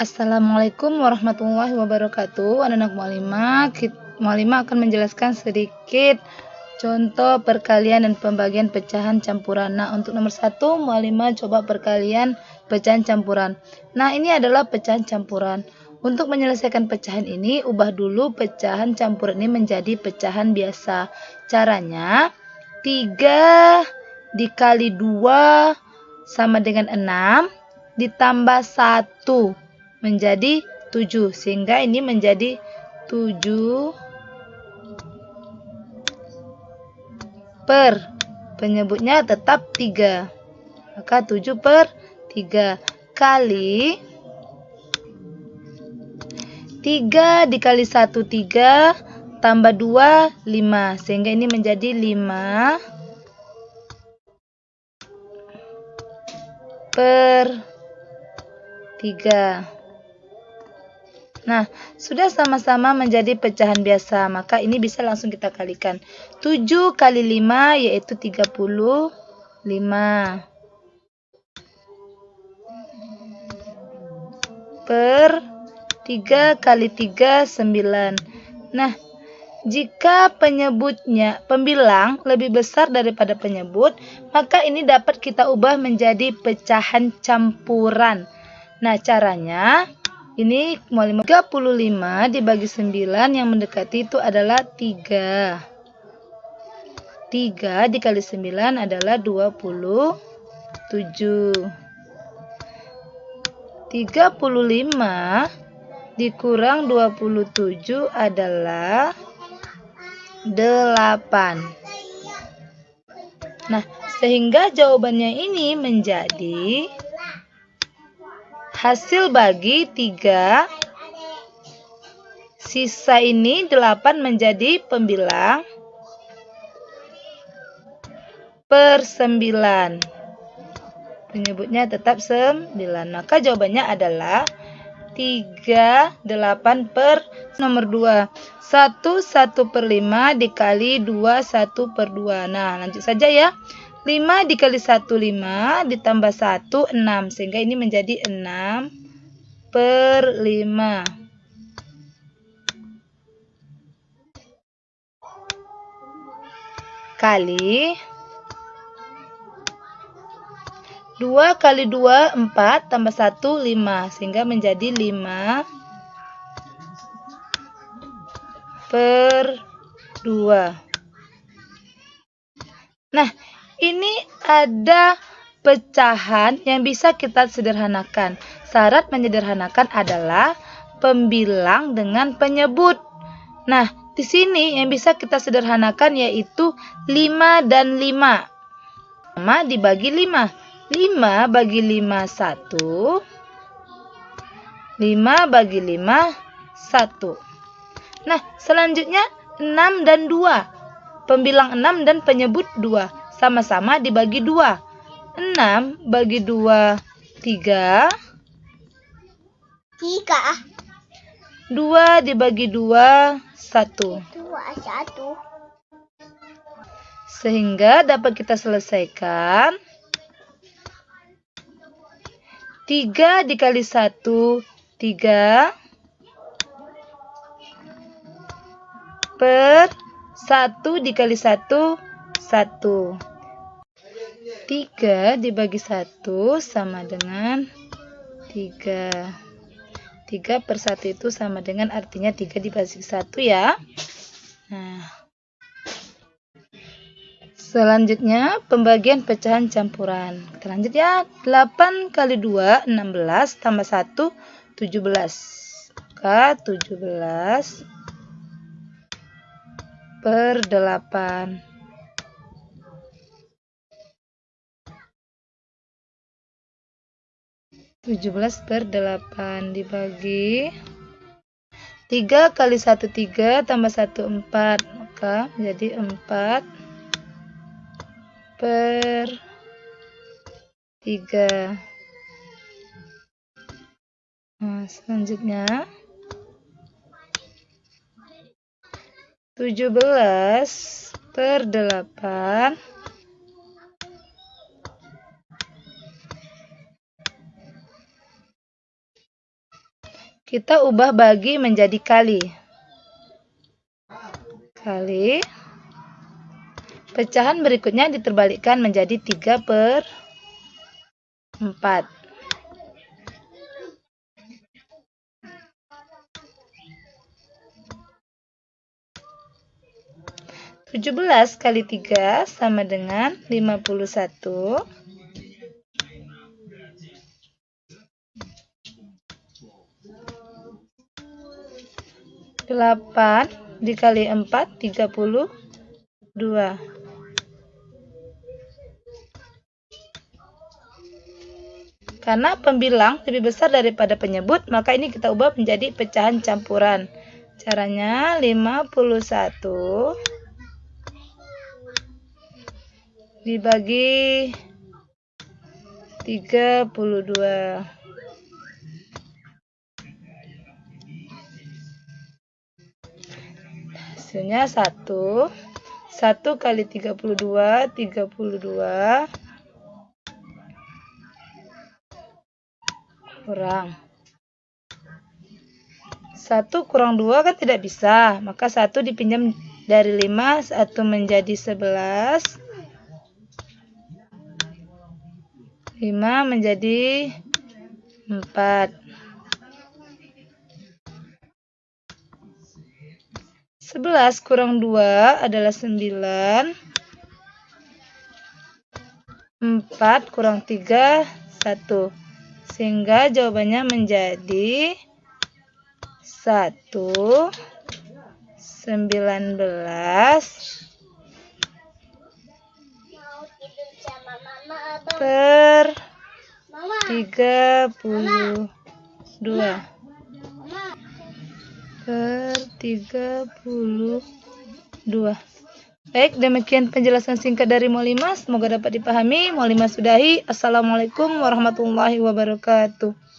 Assalamualaikum warahmatullahi wabarakatuh. Anak-anak mualimah, mualimah akan menjelaskan sedikit contoh perkalian dan pembagian pecahan campuran. Nah, untuk nomor satu, mualimah coba perkalian pecahan campuran. Nah, ini adalah pecahan campuran. Untuk menyelesaikan pecahan ini, ubah dulu pecahan campuran ini menjadi pecahan biasa. Caranya, 3 dikali 2 sama dengan 6 ditambah 1 menjadi 7 sehingga ini menjadi 7 per. Penyebutnya tetap 3 maka 7 per 3 kali 3 dikali 1 3 tambah 2 5 sehingga ini menjadi 5 per 3 Nah, sudah sama-sama menjadi pecahan biasa, maka ini bisa langsung kita kalikan. 7 kali 5 yaitu 35. Per 3 kali 3, 9. Nah, jika penyebutnya pembilang lebih besar daripada penyebut, maka ini dapat kita ubah menjadi pecahan campuran. Nah, caranya ini 35 dibagi 9 yang mendekati itu adalah 3. 3 dikali 9 adalah 27. 35 dikurang 27 adalah 8. Nah, sehingga jawabannya ini menjadi Hasil bagi 3 sisa ini 8 menjadi pembilang per 9. Penyebutnya tetap 9. Maka jawabannya adalah 3, 8 per nomor 2. 1, 1 per 5 dikali 2, 1 per 2. Nah, lanjut saja ya. 5 dikali 1 5 ditambah 1 6 sehingga ini menjadi 6 per 5 kali 2 kali 2 4 tambah 1 5 sehingga menjadi 5 per 2 Nah, ini ada pecahan yang bisa kita sederhanakan. Syarat menyederhanakan adalah pembilang dengan penyebut. Nah, di sini yang bisa kita sederhanakan yaitu 5 dan 5. 5 dibagi 5. 5 bagi 5 1. 5 bagi 5 1. Nah, selanjutnya 6 dan 2. Pembilang 6 dan penyebut 2 sama-sama dibagi dua. 6 bagi 2, 3. 3. 2 dibagi 2, 1. 2, 1. Sehingga dapat kita selesaikan. 3 dikali 1, 3. Per 1 dikali 1, 1. 3 dibagi 1 sama dengan 3. 3 per 1 itu sama dengan artinya 3 dibagi 1 ya. Nah. Selanjutnya pembagian pecahan campuran. Kita lanjut ya. 8 kali 2 16 tambah 1 17. Maka 17 per 8. 17 per 8 dibagi 3 kali 1 3 tambah 1 4 maka menjadi 4 per 3 nah selanjutnya 17 per 8 kita ubah bagi menjadi kali. Kali. Pecahan berikutnya diterbalikkan menjadi 3 per 4. Tujuh belas kali tiga sama dengan lima puluh satu. Delapan dikali empat tiga puluh dua. Karena pembilang lebih besar daripada penyebut, maka ini kita ubah menjadi pecahan campuran. Caranya 51 dibagi 32. Hasilnya 1. 1 kali 32, 32 kurang. 1 kurang 2 kan tidak bisa, maka 1 dipinjam dari 5, 1 menjadi 11. 5 menjadi 4. 11 kurang 2 adalah 9. 4 kurang 3, 1. Sehingga jawabannya menjadi 1 19 per 32 per 32 Baik, demikian penjelasan singkat dari Molima. Semoga dapat dipahami. Molima sudahi. Assalamualaikum warahmatullahi wabarakatuh.